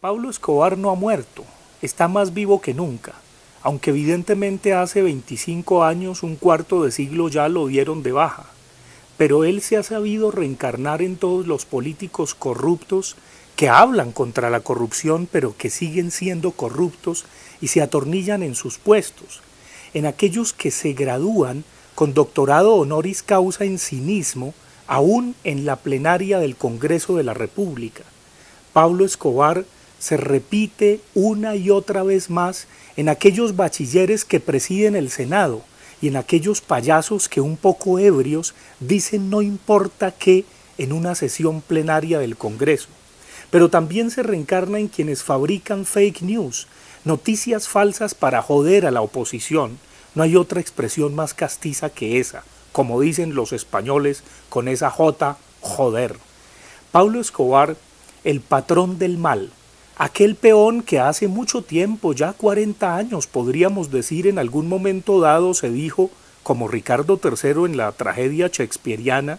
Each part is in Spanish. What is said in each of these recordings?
Pablo Escobar no ha muerto, está más vivo que nunca, aunque evidentemente hace 25 años, un cuarto de siglo ya lo dieron de baja. Pero él se ha sabido reencarnar en todos los políticos corruptos que hablan contra la corrupción pero que siguen siendo corruptos y se atornillan en sus puestos, en aquellos que se gradúan con doctorado honoris causa en cinismo, aún en la plenaria del Congreso de la República. Pablo Escobar se repite una y otra vez más en aquellos bachilleres que presiden el Senado y en aquellos payasos que un poco ebrios dicen no importa qué en una sesión plenaria del Congreso. Pero también se reencarna en quienes fabrican fake news, noticias falsas para joder a la oposición. No hay otra expresión más castiza que esa, como dicen los españoles con esa J, joder. Pablo Escobar, el patrón del mal, Aquel peón que hace mucho tiempo, ya 40 años podríamos decir en algún momento dado, se dijo, como Ricardo III en la tragedia shakespeariana,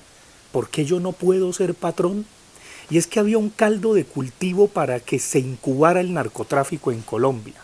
¿por qué yo no puedo ser patrón? Y es que había un caldo de cultivo para que se incubara el narcotráfico en Colombia.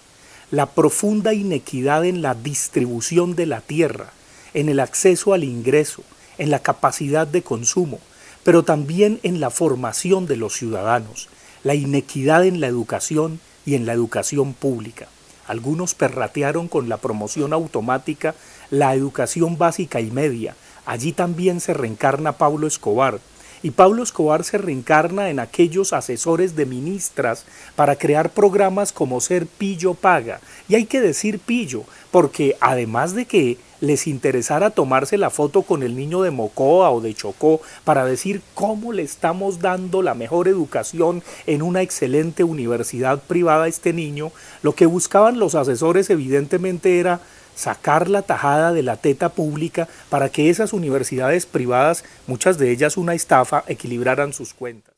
La profunda inequidad en la distribución de la tierra, en el acceso al ingreso, en la capacidad de consumo, pero también en la formación de los ciudadanos, la inequidad en la educación y en la educación pública. Algunos perratearon con la promoción automática la educación básica y media. Allí también se reencarna Pablo Escobar, y Pablo Escobar se reencarna en aquellos asesores de ministras para crear programas como Ser Pillo Paga. Y hay que decir pillo, porque además de que les interesara tomarse la foto con el niño de Mocoa o de Chocó para decir cómo le estamos dando la mejor educación en una excelente universidad privada a este niño, lo que buscaban los asesores evidentemente era sacar la tajada de la teta pública para que esas universidades privadas, muchas de ellas una estafa, equilibraran sus cuentas.